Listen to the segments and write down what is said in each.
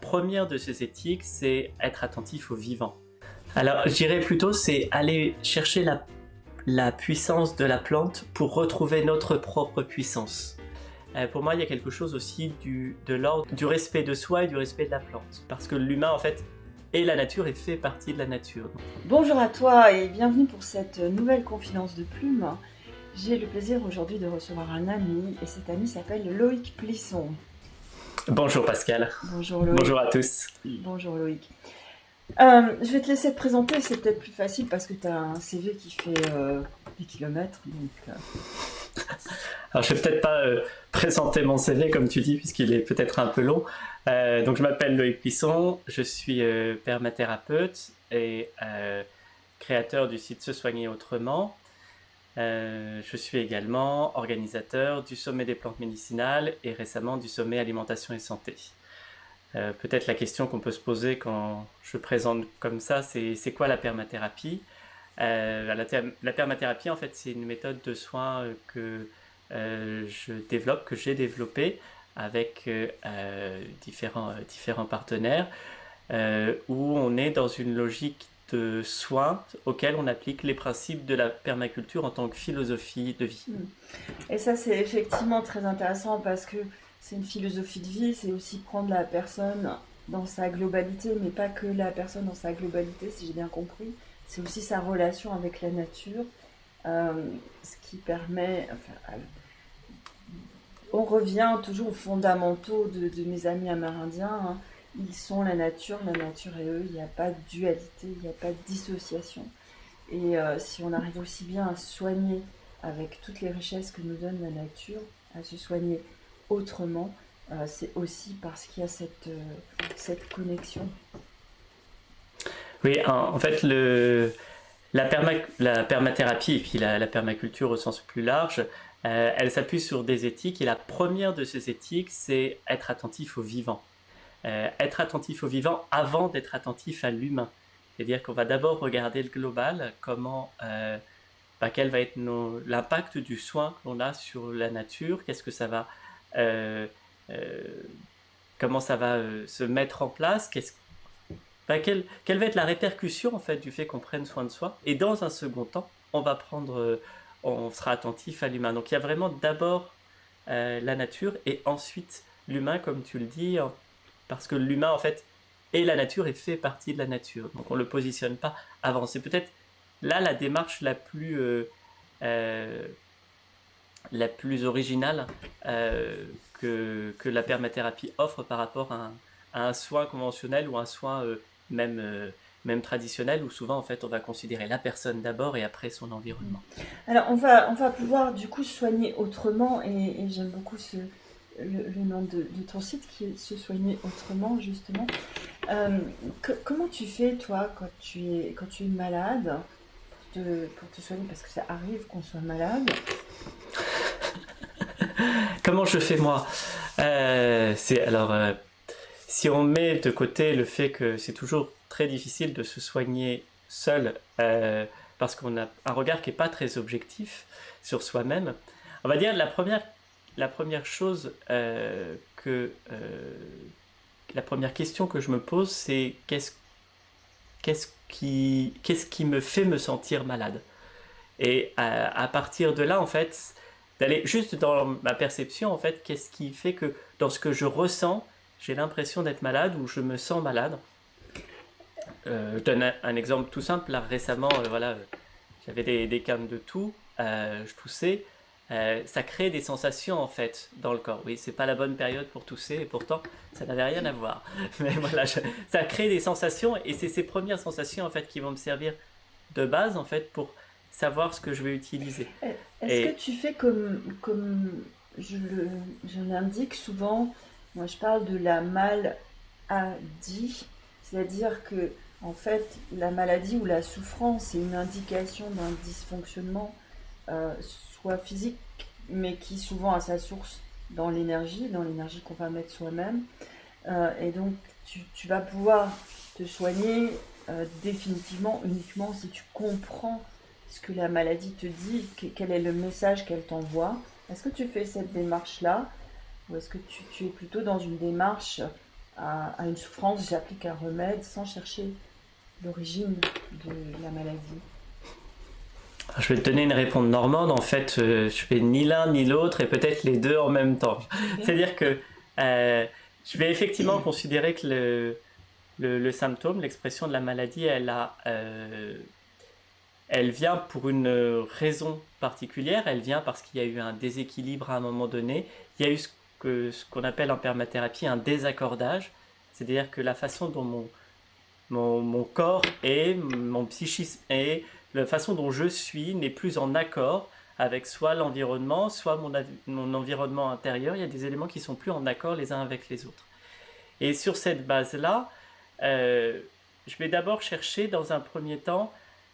première de ces éthiques, c'est être attentif au vivant. Alors, je plutôt, c'est aller chercher la, puissance de la plante pour retrouver notre propre puissance. Euh, pour moi, il y a quelque chose aussi du, de l'ordre du respect de soi et du respect de la plante. Parce que l'humain, en fait, est la nature et fait partie de la nature. Bonjour à toi et bienvenue pour cette nouvelle confidence de plume. J'ai le plaisir aujourd'hui de recevoir un ami et cet ami s'appelle Loïc Plisson. Bonjour Pascal. Bonjour Loïc. Bonjour à tous. Bonjour Loïc. Euh, je vais te laisser te présenter, c'est peut-être plus facile parce que tu as un CV qui fait euh, des kilomètres. Donc, euh. Alors je vais peut-être pas présenter mon CV comme tu dis puisqu'il est peut-être un peu long. donc je m'appelle Loïc Plisson, je suis permathérapeute et créateur du site Se Soigner Autrement. Euh, je suis également organisateur du sommet des plantes médicinales et récemment du sommet alimentation et santé. Euh, peut-être la question qu'on peut se poser quand je présente comme ça, c'est quoi la permathérapie? Euh, la, la, permathérapie, en fait, c'est une méthode de soins que je développe, que j'ai développée avec différents, différents partenaires, où on est dans une logique soins auxquels on applique les principes de la permaculture en tant que philosophie de vie. Et ça, c'est effectivement très intéressant parce que c'est une philosophie de vie, c'est aussi prendre la personne dans sa globalité, mais pas que la personne dans sa globalité, si j'ai bien compris. C'est aussi sa relation avec la nature, euh, ce qui permet... On revient toujours aux fondamentaux de, mes amis amérindiens. Hein ils sont la nature, la nature et eux, il n'y a pas de dualité, il n'y a pas de dissociation. Et euh, si on arrive aussi bien à soigner avec toutes les richesses que nous donne la nature, à se soigner autrement, euh, c'est aussi parce qu'il y a cette, euh, cette connexion. Oui, en, fait, la, la, permathérapie et puis la, la, permaculture au sens plus large, elle s'appuie sur des éthiques et la première de ces éthiques, c'est être attentif au vivant. Euh, être attentif au vivant avant d'être attentif à l'humain. C'est-à-dire qu'on va d'abord regarder le global, comment, euh, bah, quel va être l'impact du soin qu'on a sur la nature, qu'est-ce que ça va, euh, comment ça va se mettre en place, bah, quelle, quelle, va être la répercussion en fait du fait qu'on prenne soin de soi. Et dans un second temps, on va prendre, on sera attentif à l'humain. Donc il y a vraiment d'abord la nature et ensuite l'humain, comme tu le dis, parce que l'humain, en fait, est la nature et fait partie de la nature. Donc on ne le positionne pas avant. C'est peut-être là la démarche la plus, euh, euh, la plus originale euh, que, que, la permathérapie offre par rapport à un, soin conventionnel ou un soin même, même traditionnel où souvent en fait on va considérer la personne d'abord et après son environnement. Alors on va, on va pouvoir du coup soigner autrement et j'aime beaucoup ce, le, nom de, ton site qui est Se soigner autrement, justement. Euh, comment tu fais, toi, quand tu es, quand tu es malade, pour te soigner? Parce que ça arrive qu'on soit malade. comment je fais, moi? Euh, C'est alors. Euh, si on met de côté le fait que c'est toujours très difficile de se soigner seul parce qu'on a un regard qui n'est pas très objectif sur soi-même, on va dire la première la première chose euh, que euh, la première question que je me pose, c'est qu'est-ce qu'est-ce qui qu'est-ce qui me fait me sentir malade? Et à, partir de là, en fait, d'aller juste dans ma perception, en fait, qu'est-ce qui fait que dans ce que je ressens, j'ai l'impression d'être malade ou je me sens malade? Euh, Je donne un, exemple tout simple. Récemment, voilà, j'avais des, des cannes de toux, je toussais. Euh, ça crée des sensations en fait dans le corps. Oui, c'est pas la bonne période pour tousser et pourtant ça n'avait rien à voir. Mais voilà, ça crée des sensations et c'est ces premières sensations en fait qui vont me servir de base en fait pour savoir ce que je vais utiliser. Est-ce que tu fais comme, comme je, l'indique souvent, moi je parle de la maladie, c'est-à-dire que en fait la maladie ou la souffrance est une indication d'un dysfonctionnement euh, soit physique, mais qui souvent a sa source dans l'énergie, dans l'énergie qu'on va mettre soi-même. Euh, et donc, tu, vas pouvoir te soigner euh, définitivement uniquement si tu comprends ce que la maladie te dit, quel est le message qu'elle t'envoie. Est-ce que tu fais cette démarche-là ou est-ce que tu, es plutôt dans une démarche à, une souffrance, j'applique un remède sans chercher l'origine de la maladie? Je vais te donner une réponse normande. En fait, euh, je fais ni l'un ni l'autre et peut-être les deux en même temps. C'est-à-dire que euh, je vais effectivement considérer que le, le, symptôme, l'expression de la maladie, elle, a, euh, elle vient pour une raison particulière. Elle vient parce qu'il y a eu un déséquilibre à un moment donné. Il y a eu ce qu'on ce qu'on appelle en permathérapie un désaccordage. C'est-à-dire que la façon dont mon, mon, mon corps est, mon psychisme est, la façon dont je suis n'est plus en accord avec soit l'environnement, soit mon, mon, environnement intérieur. Il y a des éléments qui sont plus en accord les uns avec les autres. Et sur cette base-là, euh, je vais d'abord chercher dans un premier temps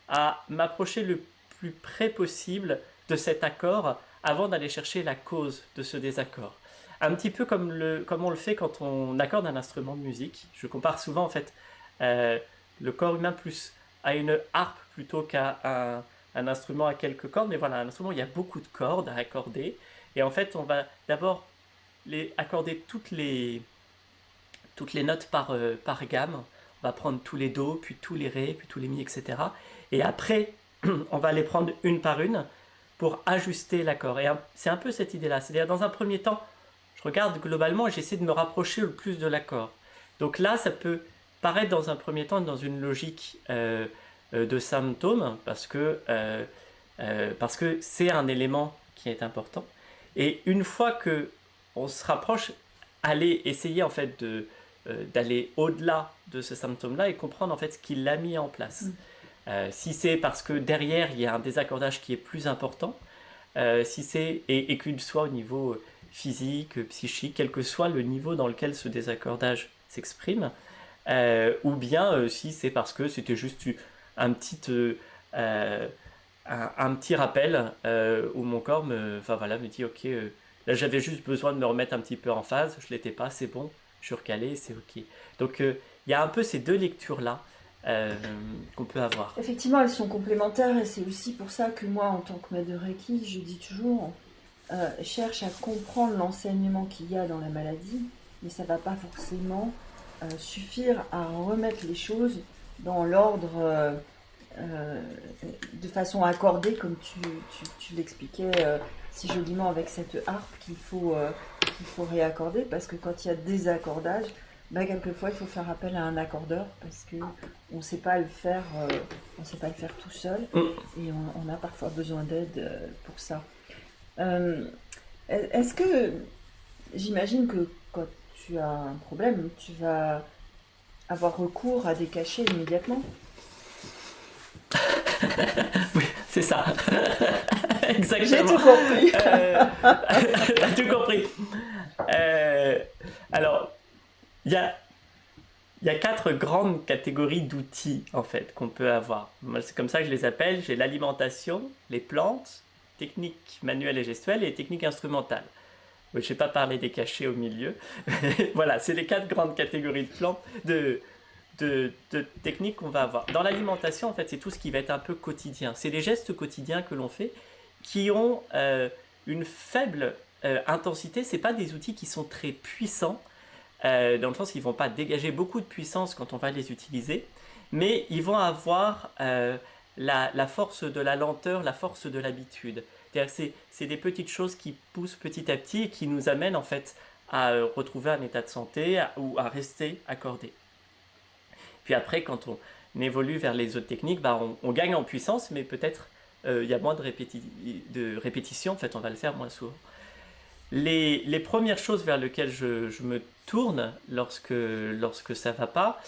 à m'approcher le plus près possible de cet accord avant d'aller chercher la cause de ce désaccord. Un petit peu comme, le, comme on le fait quand on accorde un instrument de musique. Je compare souvent en fait euh, le corps humain plus à une harpe plutôt qu'à un, instrument à quelques cordes. Mais voilà, un instrument, il y a beaucoup de cordes à accorder. Et en fait, on va d'abord les accorder toutes les, toutes les notes par, euh, par gamme. On va prendre tous les Do, puis tous les Ré, puis tous les Mi, etc. Et après, on va les prendre une par une pour ajuster l'accord. Et c'est un peu cette idée-là. C'est-à-dire, dans un premier temps, je regarde globalement et j'essaie de me rapprocher le plus de l'accord. Donc là, ça peut paraître dans un premier temps dans une logique euh, euh, de symptômes parce que euh, parce que c'est un élément qui est important. Et une fois que on se rapproche, aller essayer en fait de d'aller au-delà de ce symptôme-là et comprendre en fait ce qu'il a mis en place. Mm. si c'est parce que derrière il y a un désaccordage qui est plus important, si c'est et, et qu'il soit au niveau physique, psychique, quel que soit le niveau dans lequel ce désaccordage s'exprime, ou bien euh, si c'est parce que c'était juste un petit, euh, un, petit rappel où mon corps me, voilà, me dit ok, là j'avais juste besoin de me remettre un petit peu en phase, je l'étais pas, c'est bon, je suis recalé, c'est ok. Donc il y a un peu ces deux lectures-là. qu'on peut avoir. Effectivement, elles sont complémentaires et c'est aussi pour ça que moi, en tant que maître de Reiki, je dis toujours, cherche à comprendre l'enseignement qu'il y a dans la maladie, mais ça ne va pas forcément euh, suffire à remettre les choses dans l'ordre euh, euh, de façon accordée, comme tu, tu, l'expliquais si joliment avec cette harpe qu'il faut, réaccorder, parce que quand il y a des accordages, bah, quelquefois il faut faire appel à un accordeur parce que on sait pas le faire, on sait pas le faire tout seul mm. et on, a parfois besoin d'aide pour ça. Est-ce que j'imagine que tu as un problème, tu vas avoir recours à des cachets immédiatement. oui, c'est ça. Exactement. J'ai tout compris. euh, tout compris. Euh, alors, il y a, y a quatre grandes catégories d'outils, en fait, qu'on peut avoir. C'est comme ça que je les appelle. J'ai l'alimentation, les plantes, techniques manuelles et gestuelles et techniques instrumentales. Je ne vais pas parler des cachets au milieu. voilà, c'est les quatre grandes catégories de plantes, de, de, techniques qu'on va avoir. Dans l'alimentation, en fait, c'est tout ce qui va être un peu quotidien. C'est les gestes quotidiens que l'on fait qui ont euh, une faible euh, intensité. Ce pas des outils qui sont très puissants, euh, dans le sens qu'ils ne vont pas dégager beaucoup de puissance quand on va les utiliser, mais ils vont avoir la force de la lenteur, la force de l'habitude c'est des petites choses qui poussent petit à petit et qui nous amènent en fait à euh, retrouver un état de santé ou à rester accordé. Puis après, quand on évolue vers les autres techniques, bah, on, gagne en puissance, mais peut-être euh, il y a moins de, de répétitions, en fait on va le faire moins souvent. Les, premières choses vers lesquelles je, me tourne lorsque, lorsque ça ne va pas,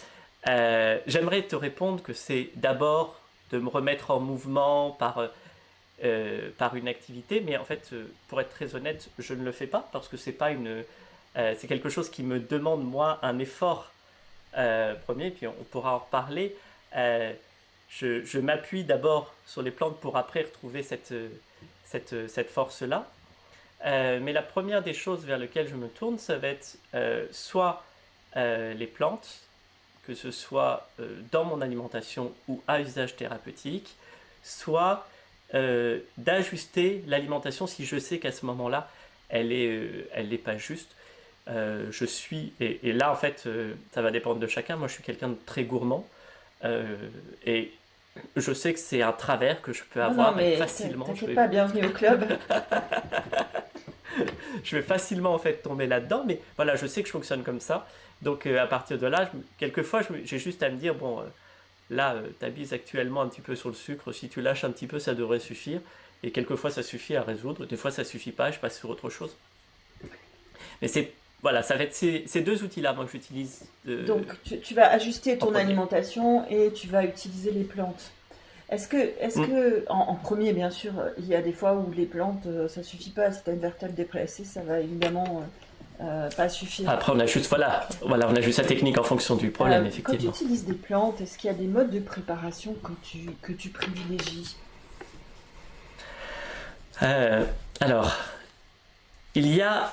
euh, j'aimerais te répondre que c'est d'abord de me remettre en mouvement par euh, par une activité, mais en fait, euh, pour être très honnête, je ne le fais pas parce que c'est pas une, euh, c'est quelque chose qui me demande moi un effort premier, puis on pourra en reparler. je, m'appuie d'abord sur les plantes pour après retrouver cette, cette, cette force-là. mais la première des choses vers lesquelles je me tourne, ça va être soit les plantes, que ce soit dans mon alimentation ou à usage thérapeutique, soit euh, d'ajuster l'alimentation si je sais qu'à ce moment-là, elle n'est euh, elle pas juste. je suis, et, là en fait, ça va dépendre de chacun. Moi, je suis quelqu'un de très gourmand. et je sais que c'est un travers que je peux avoir non, mais facilement. T'inquiète pas, bienvenue au club. je vais facilement en fait tomber là-dedans, mais voilà, je sais que je fonctionne comme ça. Donc à partir de là, quelquefois, j'ai juste à me dire, bon, Là, euh, tu abises actuellement un petit peu sur le sucre, si tu lâches un petit peu, ça devrait suffire. Et quelquefois, ça suffit à résoudre, des fois, ça suffit pas, je passe sur autre chose. Mais c'est voilà, ça va être ces, deux outils-là, moi, que j'utilise. Donc, tu, vas ajuster ton alimentation et tu vas utiliser les plantes. Est-ce que, est-ce mm. que en, premier, bien sûr, il y a des fois où les plantes, euh, ça suffit pas. Si tu as une vertèbre dépressée, ça va évidemment euh, euh, pas suffire. Après, on a juste voilà, voilà, on a juste la technique en fonction du problème, euh, effectivement. Quand tu utilises des plantes, est-ce qu'il y a des modes de préparation que tu, que tu privilégies? Euh, Alors, il y a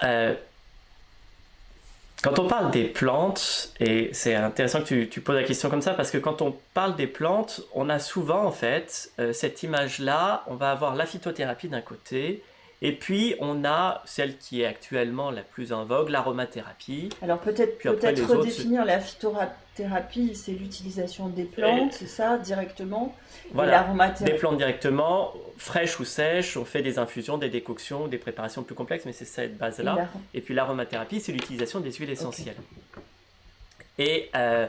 quand on parle des plantes, et c'est intéressant que tu, tu, poses la question comme ça, parce que quand on parle des plantes, on a souvent en fait cette image-là, on va avoir la phytothérapie d'un côté, et puis, on a celle qui est actuellement la plus en vogue, l'aromathérapie. Alors, peut-être peut, redéfinir la phytothérapie, c'est l'utilisation des plantes, c'est ça, directement Voilà, des plantes directement, fraîches ou sèches, on fait des infusions, des décoctions, des préparations plus complexes, mais c'est cette base-là. Et, puis, l'aromathérapie, c'est l'utilisation des huiles essentielles. Et, euh,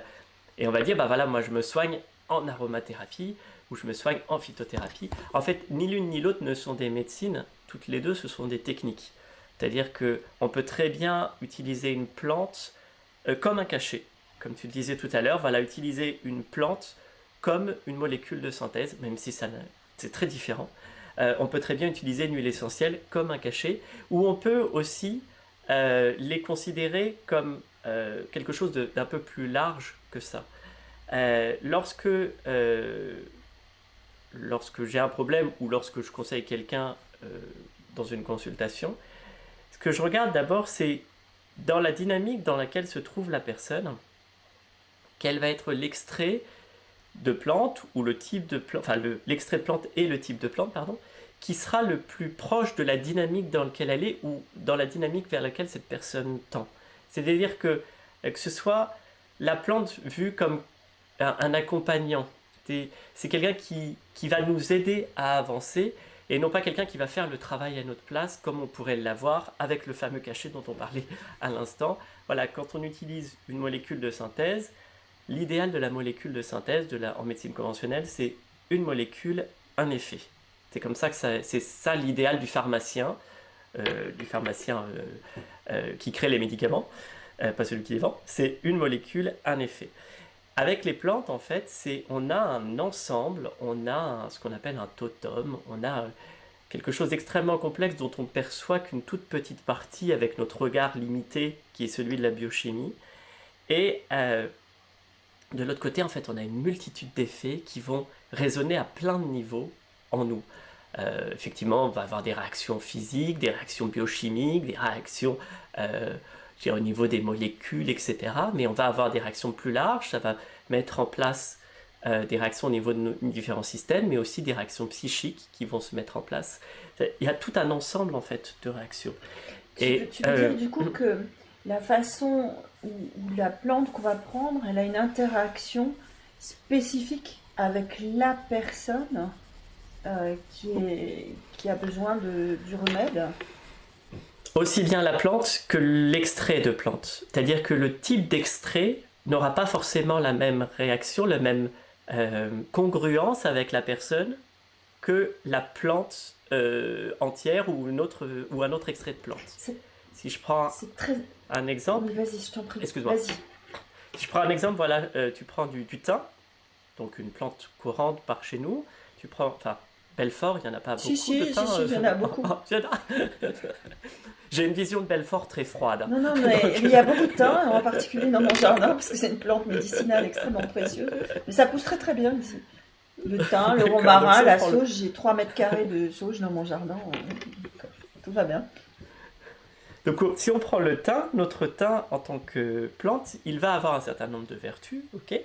et on va dire, bah voilà, moi je me soigne en aromathérapie, ou je me soigne en phytothérapie. En fait, ni l'une ni l'autre ne sont des médecines, toutes les deux, ce sont des techniques. C'est-à-dire qu'on peut très bien utiliser une plante euh, comme un cachet. Comme tu disais tout à l'heure, voilà, utiliser une plante comme une molécule de synthèse, même si c'est très différent. Euh, on peut très bien utiliser une huile essentielle comme un cachet, ou on peut aussi euh, les considérer comme quelque chose d'un peu plus large que ça. lorsque lorsque j'ai un problème ou lorsque je conseille quelqu'un dans une consultation, ce que je regarde d'abord, c'est dans la dynamique dans laquelle se trouve la personne, quel va être l'extrait de plante ou le type de plante, enfin l'extrait de plante et le type de plante, pardon, qui sera le plus proche de la dynamique dans laquelle elle est ou dans la dynamique vers laquelle cette personne tend. C'est-à-dire que, euh, que ce soit la plante vue comme un, accompagnant, c'est quelqu'un qui, qui va nous aider à avancer et non pas quelqu'un qui va faire le travail à notre place comme on pourrait l'avoir avec le fameux cachet dont on parlait à l'instant. Voilà, quand on utilise une molécule de synthèse, l'idéal de la molécule de synthèse en médecine conventionnelle, c'est une molécule, un effet. C'est comme ça que c'est ça l'idéal du pharmacien, euh, du pharmacien euh, euh, qui crée les médicaments, pas celui qui les vend, c'est une molécule, un effet. Avec les plantes, en fait, c'est on a un ensemble, on a ce qu'on appelle un totem, on a quelque chose d'extrêmement complexe dont on perçoit qu'une toute petite partie avec notre regard limité qui est celui de la biochimie. Et euh, de l'autre côté, en fait, on a une multitude d'effets qui vont résonner à plein de niveaux en nous. Euh, effectivement, on va avoir des réactions physiques, des réactions biochimiques, des réactions euh, au niveau des molécules, etc. Mais on va avoir des réactions plus larges, ça va mettre en place euh, des réactions au niveau de nos différents systèmes, mais aussi des réactions psychiques qui vont se mettre en place. Il y a tout un ensemble en fait de réactions. Tu, Et, tu veux dire euh, du coup que la façon où, la plante qu'on va prendre, elle a une interaction spécifique avec la personne euh, qui, est, qui a besoin de, du remède? Aussi bien la plante que l'extrait de plante. C'est-à-dire que le type d'extrait n'aura pas forcément la même réaction, la même euh, congruence avec la personne que la plante euh, entière ou, une autre, ou un autre extrait de plante. Si je prends un exemple... vas-y, je t'en prie. Excuse-moi. Si je prends un exemple, voilà, euh, tu prends du, du thym, donc une plante courante par chez nous, tu prends, enfin, Belfort, il n'y en a pas beaucoup si, de thym. Si, si, il y en a beaucoup. J'ai une vision de Belfort très froide. Non, non, mais il y a beaucoup de thym, en particulier dans mon jardin, parce que c'est une plante médicinale extrêmement précieuse. Mais ça pousse très très bien ici. Le thym, le romarin, la sauge, j'ai 3 mètres carrés de sauge dans mon jardin. Tout va bien. Donc si on prend le thym, notre thym en tant que plante, il va avoir un certain nombre de vertus, ok?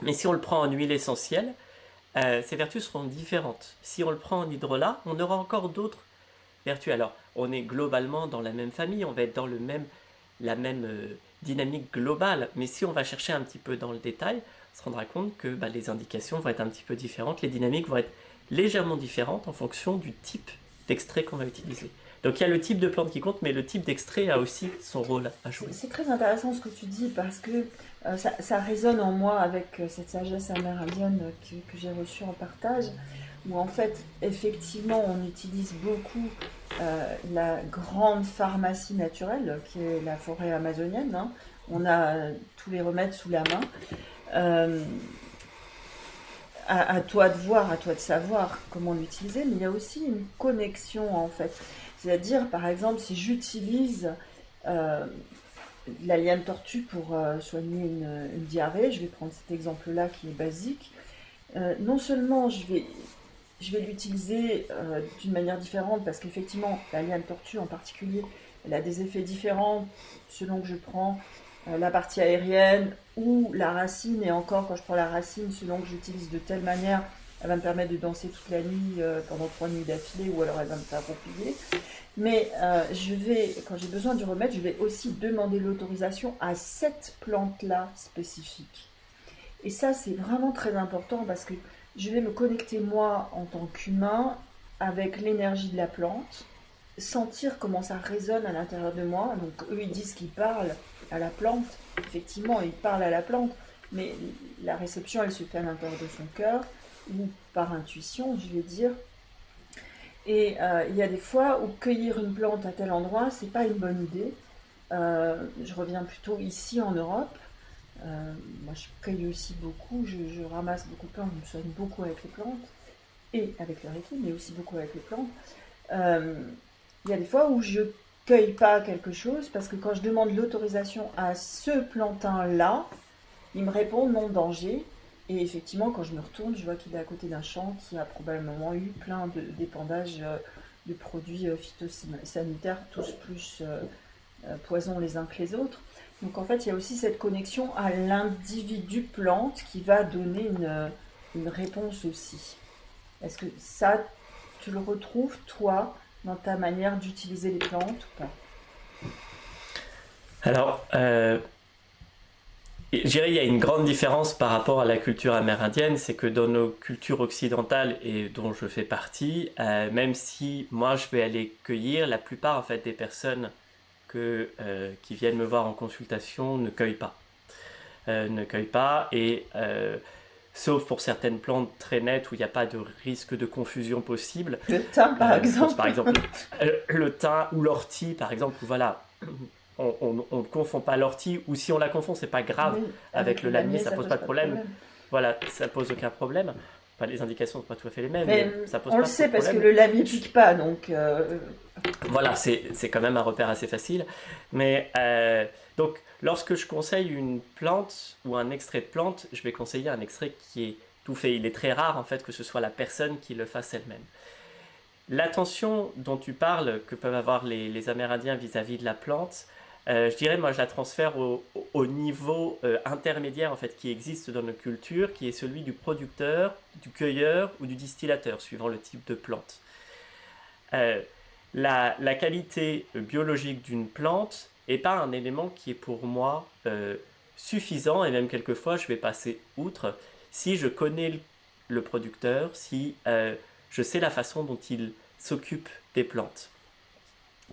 Mais si on le prend en huile essentielle, euh, ces vertus seront différentes. Si on le prend en hydrolat, on aura encore d'autres vertus. Alors, on est globalement dans la même famille, on va être dans la même dynamique globale. Mais si on va chercher un petit peu dans le détail, on se rendra compte que bah, les indications vont être un petit peu différentes, les dynamiques vont être légèrement différentes en fonction du type d'extrait qu'on va utiliser. Donc il y a le type de plante qui compte, mais le type d'extrait a aussi son rôle à jouer. C'est très intéressant ce que tu dis parce que euh, ça, résonne en moi avec euh, cette sagesse amérindienne que, que j'ai reçue en partage, où en fait, effectivement, on utilise beaucoup euh, la grande pharmacie naturelle, qui est la forêt amazonienne. Hein. On a tous les remèdes sous la main. À, à, toi de voir, à toi de savoir comment l'utiliser, mais il y a aussi une connexion en fait. C'est-à-dire, par exemple, si j'utilise euh, la liane tortue pour euh, soigner une, diarrhée, je vais prendre cet exemple-là qui est basique, euh, non seulement je vais, je vais l'utiliser d'une manière différente, parce qu'effectivement, la liane tortue en particulier, elle a des effets différents selon que je prends la partie aérienne ou la racine, et encore quand je prends la racine, selon que j'utilise de telle manière, elle va me permettre de danser toute la nuit euh, pendant trois nuits d'affilée ou alors elle va me faire roupiller. Mais euh, je vais, quand j'ai besoin du remède, je vais aussi demander l'autorisation à cette plante-là spécifique. Et ça, c'est vraiment très important parce que je vais me connecter moi en tant qu'humain avec l'énergie de la plante, sentir comment ça résonne à l'intérieur de moi. Donc eux, ils disent qu'ils parlent à la plante. Effectivement, ils parlent à la plante, mais la réception, elle se fait à l'intérieur de son cœur ou par intuition, je vais dire. Et euh, il y a des fois où cueillir une plante à tel endroit, c'est pas une bonne idée. Euh, je reviens plutôt ici en Europe. Euh, moi, je cueille aussi beaucoup, je, ramasse beaucoup de plantes, je me soigne beaucoup avec les plantes et avec le reiki, mais aussi beaucoup avec les plantes. Il y a des fois où je cueille pas quelque chose parce que quand je demande l'autorisation à ce plantain-là, il me répond non danger et effectivement, quand je me retourne, je vois qu'il est à côté d'un champ qui a probablement eu plein d'épandages euh, de produits euh, phytosanitaires, tous plus euh, poisons les uns que les autres. Donc en fait, il y a aussi cette connexion à l'individu plante qui va donner une réponse aussi. Est-ce que ça, tu le retrouves, toi, dans ta manière d'utiliser les plantes ou pas? Alors, je dirais qu'il y a une grande différence par rapport à la culture amérindienne, c'est que dans nos cultures occidentales et dont je fais partie, euh, même si moi je vais aller cueillir, la plupart en fait des personnes que, euh, qui viennent me voir en consultation ne cueillent pas. Euh, ne cueillent pas et sauf pour certaines plantes très nettes où il n'y a pas de risque de confusion possible. Le thym par exemple. Par exemple, le thym ou l'ortie par exemple, voilà on ne confond pas l'ortie, ou si on la confond, c'est pas grave. avec, le lamier, ça, pose pas de problème. Voilà, ça pose aucun problème. les indications ne sont pas tout à fait les mêmes. Mais ça pose on le sait parce que le lamier pique pas, donc. Euh, voilà, c'est quand même un repère assez facile. Mais euh, donc, lorsque je conseille une plante ou un extrait de plante, je vais conseiller un extrait qui est tout fait. Il est très rare en fait que ce soit la personne qui le fasse elle-même. L'attention dont tu parles que peuvent avoir les, Amérindiens vis-à-vis de la plante, euh, je dirais, moi, je la transfère au, niveau euh, intermédiaire en fait qui existe dans nos cultures, qui est celui du producteur, du cueilleur ou du distillateur, suivant le type de plante. Euh, la, qualité biologique d'une plante n'est pas un élément qui est pour moi suffisant, et même quelquefois, je vais passer outre si je connais le producteur, si je sais la façon dont il s'occupe des plantes.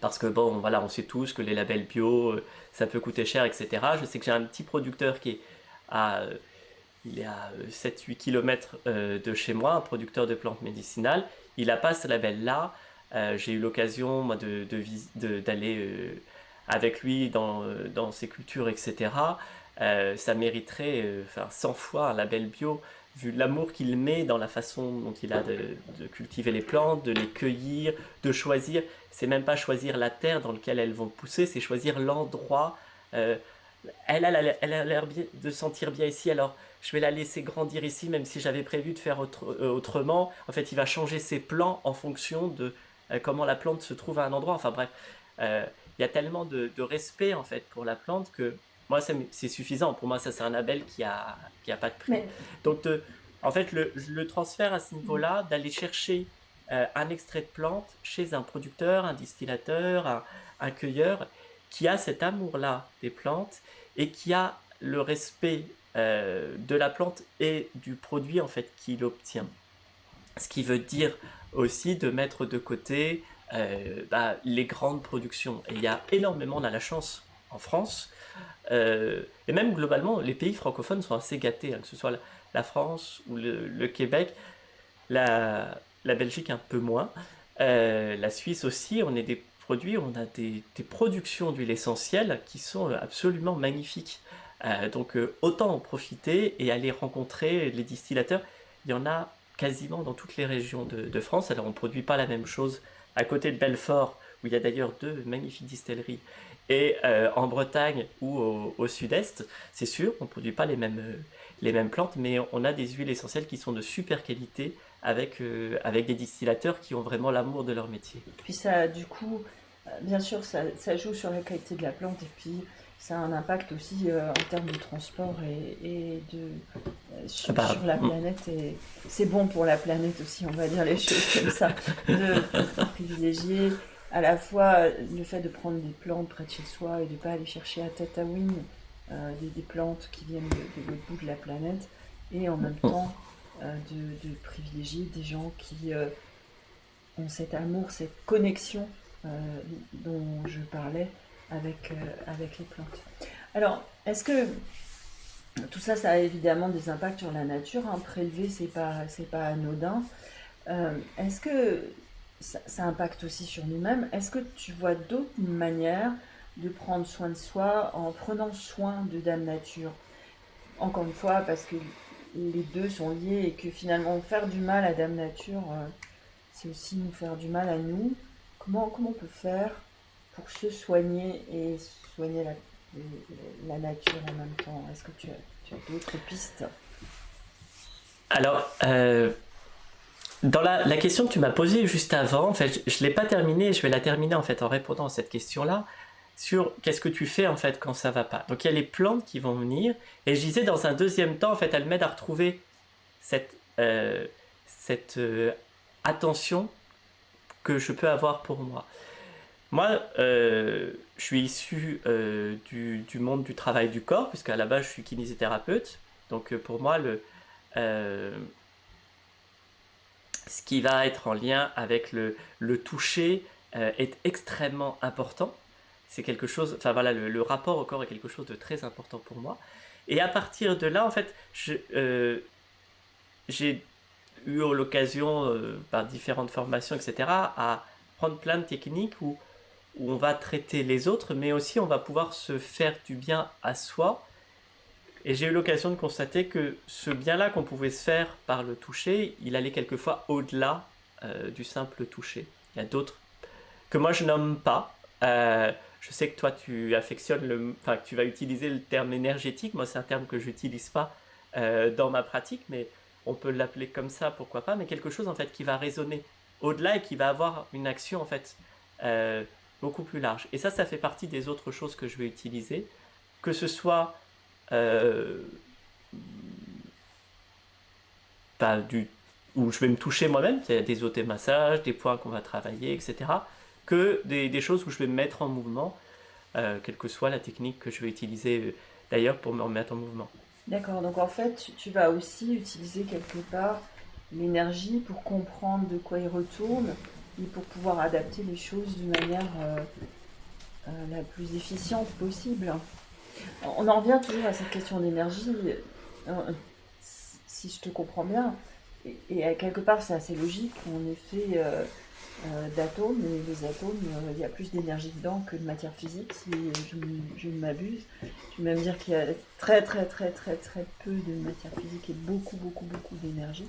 Parce que bon, voilà, on sait tous que les labels bio, euh, ça peut coûter cher, etc. Je sais que j'ai un petit producteur qui est à, euh, à 7-8 euh, km de chez moi, un producteur de plantes médicinales. Il n'a pas ce label-là. j'ai eu l'occasion d'aller de, de, avec lui dans, dans ses cultures, etc. ça mériterait enfin, 100 fois un label bio vu l'amour qu'il met dans la façon dont il a de, cultiver les plantes, de les cueillir, de choisir. C'est même pas choisir la terre dans laquelle elles vont pousser, c'est choisir l'endroit. Euh, elle, a l'air de sentir bien ici, alors je vais la laisser grandir ici, même si j'avais prévu de faire euh, autrement. En fait, il va changer ses plans en fonction de euh, comment la plante se trouve à un endroit. Enfin bref, il y a tellement de, de, respect en fait pour la plante que moi, c'est suffisant. Pour moi, ça, c'est un label qui a, qui a pas de prix. Donc, en fait, le, le, transfert à ce niveau-là, d'aller chercher euh, un extrait de plante chez un producteur, un distillateur, un, cueilleur, qui a cet amour-là des plantes et qui a le respect euh, de la plante et du produit en fait qu'il obtient. Ce qui veut dire aussi de mettre de côté euh, bah, les grandes productions. Et il y a énormément, on a la chance en France, euh, et même globalement, les pays francophones sont assez gâtés, hein, que ce soit la, France ou le, Québec, la, Belgique un peu moins, la Suisse aussi, on est des produits, on a des, productions d'huile essentielle qui sont absolument magnifiques. Euh, donc euh, autant en profiter et aller rencontrer les distillateurs. Il y en a quasiment dans toutes les régions de, France. Alors on ne produit pas la même chose à côté de Belfort, où il y a d'ailleurs deux magnifiques distilleries, et euh, en Bretagne ou au, sud-est, c'est sûr, on ne produit pas les mêmes, les mêmes plantes, mais on a des huiles essentielles qui sont de super qualité avec, avec des distillateurs qui ont vraiment l'amour de leur métier. Puis ça, du coup, bien sûr, ça, ça, joue sur la qualité de la plante et puis ça a un impact aussi euh, en termes de transport et, de, euh, sur, ah bah, la mm. planète. Et c'est bon pour la planète aussi, on va dire les choses comme ça, de, privilégier à la fois le fait de prendre des plantes près de chez soi et de ne pas aller chercher à tête à win euh, des, plantes qui viennent de, l'autre bout de la planète, et en même mm. temps de, privilégier des gens qui ont cet amour, cette connexion dont je parlais avec, euh, avec les plantes. Alors, est-ce que tout ça, ça a évidemment des impacts sur la nature. Hein. Prélever, c'est pas, pas anodin. Euh, est-ce que ça, impacte aussi sur nous-mêmes. Est-ce que tu vois d'autres manières de prendre soin de soi en prenant soin de Dame Nature? Encore une fois, parce que les deux sont liés et que finalement faire du mal à Dame Nature, euh, c'est aussi nous faire du mal à nous. Comment, comment on peut faire pour se soigner et soigner la, nature en même temps? Est-ce que tu as, d'autres pistes? Alors, euh, dans la, question que tu m'as posée juste avant, en fait, je ne l'ai pas terminée, je vais la terminer en fait en répondant à cette question-là sur qu'est-ce que tu fais en fait quand ça va pas. Donc il y a les plantes qui vont venir et je disais dans un deuxième temps en fait elles m'aident à retrouver cette, euh, cette euh, attention que je peux avoir pour moi. Moi, euh, je suis issu euh, du, monde du travail du corps, puisqu'à la base, je suis kinésithérapeute. Donc, pour moi, le, ce qui va être en lien avec le, toucher est extrêmement important. C'est quelque chose, enfin voilà, le, rapport au corps est quelque chose de très important pour moi. Et à partir de là, en fait, j'ai eu l'occasion, par différentes formations, etc., à prendre plein de techniques où on va traiter les autres, mais aussi on va pouvoir se faire du bien à soi. Et j'ai eu l'occasion de constater que ce bien-là qu'on pouvait se faire par le toucher, il allait quelquefois au-delà euh, du simple toucher. Il y a d'autres que moi je nomme pas. Euh, je sais que toi tu affectionnes le, enfin tu vas utiliser le terme énergétique. Moi c'est un terme que j'utilise pas euh, dans ma pratique, mais on peut l'appeler comme ça, pourquoi pas. Mais quelque chose en fait qui va résonner au-delà et qui va avoir une action en fait beaucoup plus large. Et ça, ça fait partie des autres choses que je vais utiliser, que ce soit euh, du, où je vais me toucher moi-même, c'est des massages, des points qu'on va travailler, etc., que des, choses où je vais me mettre en mouvement, euh, quelle que soit la technique que je vais utiliser euh, d'ailleurs pour me remettre en mouvement. D'accord, donc en fait, tu vas aussi utiliser quelque part l'énergie pour comprendre de quoi il retourne pour pouvoir adapter les choses d'une manière euh, la plus efficiente possible. On en revient toujours à cette question d'énergie, euh, si je te comprends bien, et, quelque part c'est assez logique, on est fait d'atomes, et les atomes, il y a plus d'énergie dedans que de matière physique, si je, ne m'abuse. Je vais même dire qu'il y a très très très très très peu de matière physique et beaucoup beaucoup beaucoup d'énergie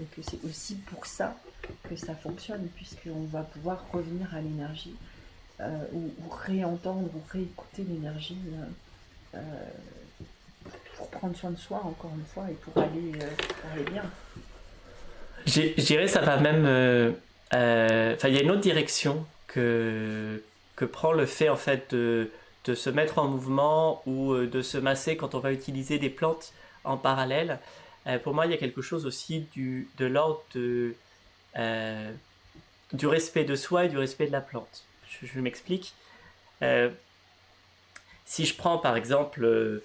et que c'est aussi pour ça que ça fonctionne, puisqu'on va pouvoir revenir à l'énergie, euh, ou, réentendre ou réécouter l'énergie euh, euh, pour prendre soin de soi, encore une fois, et pour aller, pour aller bien. Je dirais ça va même... Enfin, il y a une autre direction que, que prend le fait, en fait, de, de se mettre en mouvement ou de se masser quand on va utiliser des plantes en parallèle. Euh, pour moi, il y a quelque chose aussi du, de l'ordre euh, du respect de soi et du respect de la plante. Je, m'explique. Euh, si je prends par exemple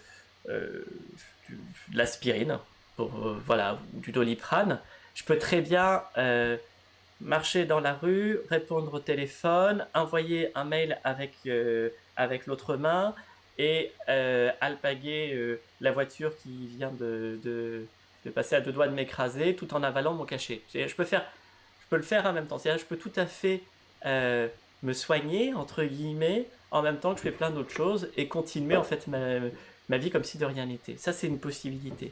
l'aspirine, voilà, du doliprane, je peux très bien marcher dans la rue, répondre au téléphone, envoyer un mail avec, avec l'autre main et alpaguer la voiture qui vient de, de, passer à deux doigts de m'écraser tout en avalant mon cachet. Je peux, faire, je peux le faire en même temps. Je peux tout à fait me soigner, entre guillemets, en même temps que je fais plein d'autres choses et continuer en fait ma, ma vie comme si de rien n'était. Ça, c'est une possibilité.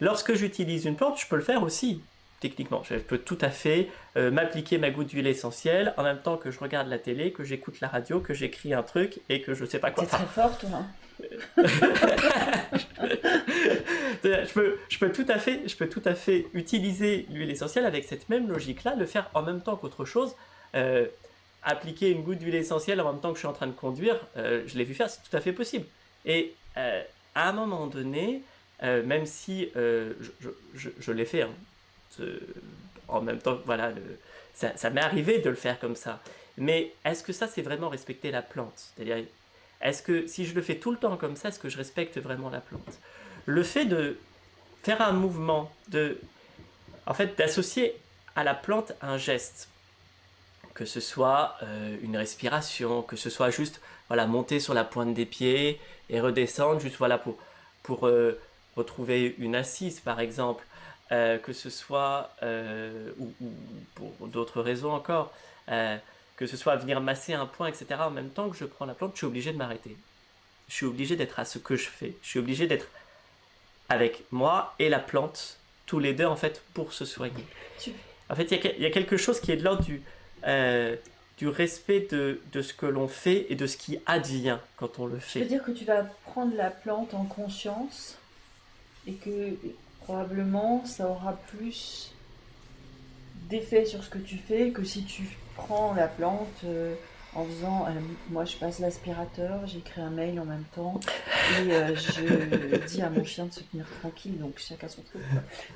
Lorsque j'utilise une plante, je peux le faire aussi, techniquement. Je peux tout à fait euh, m'appliquer ma goutte d'huile essentielle en même temps que je regarde la télé, que j'écoute la radio, que j'écris un truc et que je sais pas quoi. C'est très fort, toi. je, peux, je, peux tout à fait, je peux tout à fait utiliser l'huile essentielle avec cette même logique-là, le faire en même temps qu'autre chose. Euh, appliquer une goutte d'huile essentielle en même temps que je suis en train de conduire, euh, je l'ai vu faire, c'est tout à fait possible. Et à un moment donné, euh, même si euh, je, l'ai fait hein, en même temps, voilà, ça, m'est arrivé de le faire comme ça. Mais est-ce que ça, c'est vraiment respecter la plante? C'est-à-dire, est-ce que si je le fais tout le temps comme ça, est-ce que je respecte vraiment la plante? Le fait de faire un mouvement, de, en fait, d'associer à la plante un geste, que ce soit euh, une respiration, que ce soit juste voilà, monter sur la pointe des pieds et redescendre juste voilà, pour, pour retrouver une assise par exemple, euh, que ce soit, euh, ou, pour d'autres raisons encore, euh, que ce soit venir masser un point, etc. En même temps que je prends la plante, je suis obligé de m'arrêter. Je suis obligé d'être à ce que je fais. Je suis obligé d'être avec moi et la plante, tous les deux en fait, pour se soigner. En fait, il y, a quelque chose qui est de l'ordre du, du respect de, de ce que l'on fait et de ce qui advient quand on le fait. Je veux dire que tu vas prendre la plante en conscience et que probablement ça aura plus d'effet sur ce que tu fais que si tu prends la plante euh, en faisant euh, moi je passe l'aspirateur, j'écris un mail en même temps et euh, je dis à mon chien de se tenir tranquille donc chacun son truc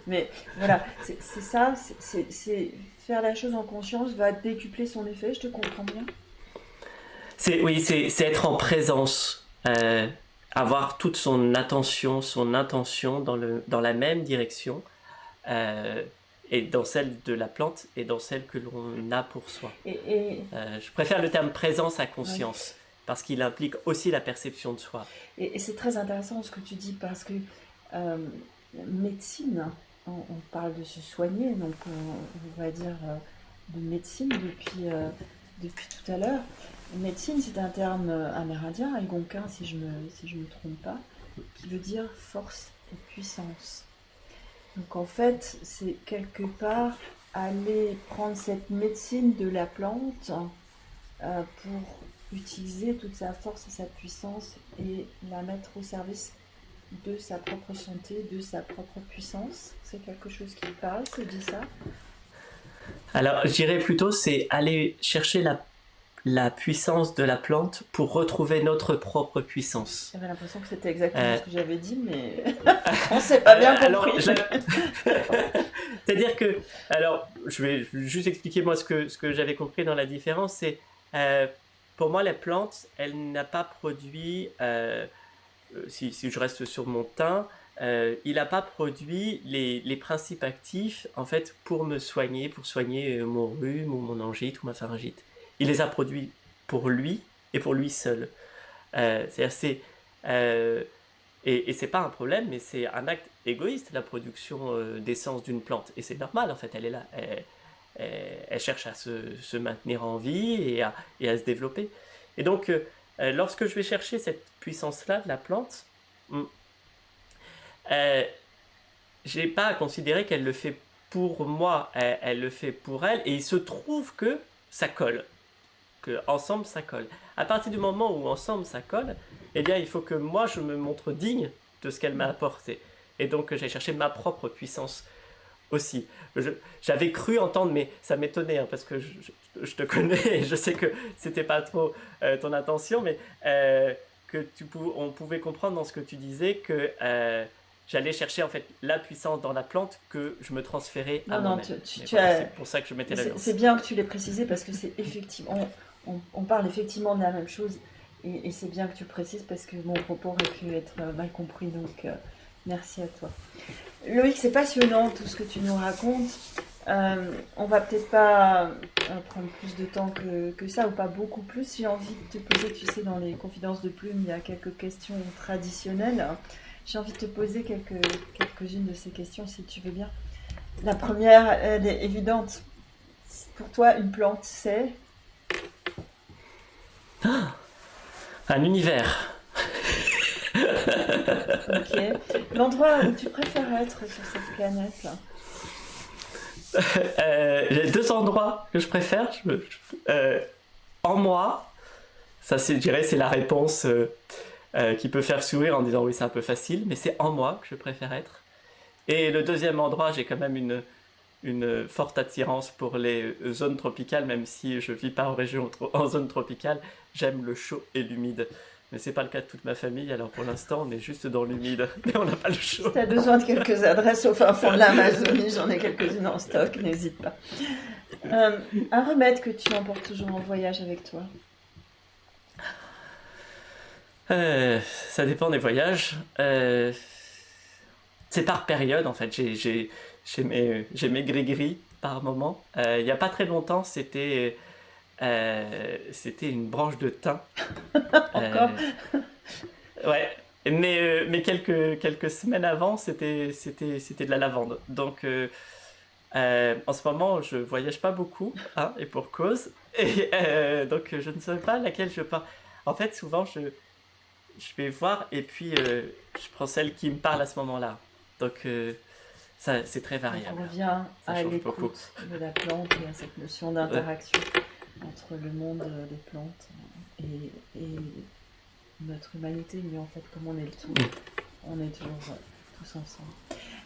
mais voilà c'est ça c'est faire la chose en conscience va décupler son effet je te comprends bien? Oui c'est être en présence avoir toute son attention, son intention dans, le, dans la même direction, euh, et dans celle de la plante et dans celle que l'on a pour soi. Et, euh, je préfère le terme présence à conscience, parce qu'il implique aussi la perception de soi. Et, c'est très intéressant ce que tu dis, parce que euh, médecine, on, parle de se soigner, donc on, va dire de médecine depuis, depuis tout à l'heure. Médecine, c'est un terme euh, amérindien, algonquin si je ne me, si je me trompe pas, qui veut dire force et puissance. Donc en fait, c'est quelque part aller prendre cette médecine de la plante euh, pour utiliser toute sa force et sa puissance et la mettre au service de sa propre santé, de sa propre puissance. C'est quelque chose qui parle, c'est dit ça Alors, je dirais plutôt, c'est aller chercher la la puissance de la plante pour retrouver notre propre puissance. J'avais l'impression que c'était exactement euh. ce que j'avais dit, mais on s'est pas bien compris. C'est-à-dire que, alors, je vais juste expliquer moi ce que, ce que j'avais compris dans la différence, c'est, euh, pour moi, la plante, elle n'a pas produit, euh, si, si, je reste sur mon teint, il n'a pas produit les, les, principes actifs, en fait, pour me soigner, pour soigner mon rhume ou mon angite ou ma pharyngite il les a produits pour lui et pour lui seul. Euh, c'est euh, et, et c'est pas un problème, mais c'est un acte égoïste la production euh, d'essence d'une plante. Et c'est normal en fait, elle est là, elle, cherche à se, maintenir en vie et à, se développer. Et donc, lorsque je vais chercher cette puissance-là de la plante, hmm, j'ai pas à considérer qu'elle le fait pour moi, elle, le fait pour elle, et il se trouve que ça colle que ensemble ça colle. À partir du moment où ensemble ça colle, eh bien il faut que moi je me montre digne de ce qu'elle m'a apporté. Et donc j'ai cherché ma propre puissance aussi. J'avais cru entendre, mais ça m'étonnait hein, parce que je, te connais et je sais que c'était pas trop euh, ton intention, mais euh, que tu on pouvait comprendre dans ce que tu disais que euh, j'allais chercher en fait la puissance dans la plante que je me transférais à moi-même. C'est pour ça que je mettais la C'est bien que tu l'aies précisé parce que c'est effectivement on, parle effectivement de la même chose. Et, c'est bien que tu précises parce que mon propos aurait pu être mal compris, donc merci à toi. Loïc, c'est passionnant tout ce que tu nous racontes. Euh, on va peut-être pas euh, prendre plus de temps que, ça, ou pas beaucoup plus. J'ai envie de te poser, tu sais, dans les confidences de plume, il y a quelques questions traditionnelles. J'ai envie de te poser quelques, quelques-unes de ces questions, si tu veux bien. La première, elle est évidente. Pour toi, une plante, c'est? Un univers. ok. L'endroit où tu préfères être sur cette planète euh, J'ai deux endroits que je préfère. Euh, en moi, ça c'est, je dirais, c'est la réponse euh, qui peut faire sourire en disant oui, c'est un peu facile, mais c'est en moi que je préfère être. Et le deuxième endroit, j'ai quand même une, une forte attirance pour les zones tropicales, même si je vis pas en région en zone tropicale, j'aime le chaud et l'humide. Mais c'est pas le cas de toute ma famille, alors pour l'instant on est juste dans l'humide, mais on n'a pas le chaud. Si tu as besoin de quelques adresses au fin fond de l'Amazonie, j'en ai quelques-unes en stock, n'hésite pas. Euh, un remède que tu emportes toujours en voyage avec toi euh, Ça dépend des voyages. Euh, c'est par période en fait. J'ai mes, mes gris-gris par moment. Il n'y a pas très longtemps, c'était euh, c'était une branche de thym. Encore euh, Ouais, mais, euh, mais quelques, quelques semaines avant, c'était de la lavande. Donc, en ce moment, je voyage pas beaucoup, hein, et pour cause. Et donc, je ne sais pas laquelle je pars. En fait, souvent, je, je vais voir et puis je prends celle qui me parle à ce moment-là. Donc, ça, c'est très variable. On revient à l'écoute de la plante et à cette notion d'interaction entre le monde des plantes et, notre humanité, mais en fait, comme on est le tout, on est toujours tous ensemble.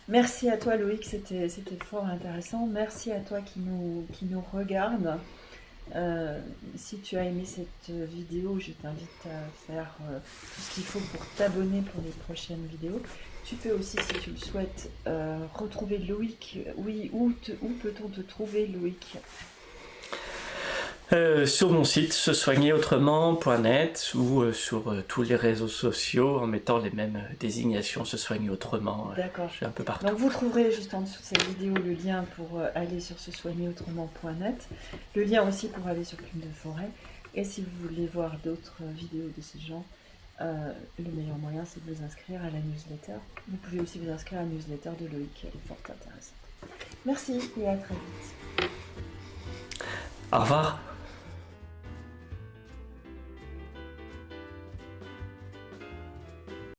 Merci à toi, Loïc, c'était fort intéressant. Merci à toi qui nous, qui nous regarde. Euh, si tu as aimé cette vidéo, je t'invite à faire euh, tout ce qu'il faut pour t'abonner pour les prochaines vidéos. Tu peux aussi, si tu le souhaites, euh, retrouver Loïc. Oui, où, où peut-on te trouver, Loïc? Euh, sur mon site se soigner autrement.net ou euh, sur euh, tous les réseaux sociaux en mettant les mêmes désignations se soigner autrement. D'accord. Je suis un peu partout. Donc vous trouverez juste en dessous de cette vidéo le lien pour aller sur se soigner autrement.net, le lien aussi pour aller sur Plume de Forêt. Et si vous voulez voir d'autres vidéos de ces gens, le meilleur moyen c'est de vous inscrire à la newsletter. Vous pouvez aussi vous inscrire à la newsletter de Loïc, elle est fort intéressante. Merci et à très vite. Au revoir.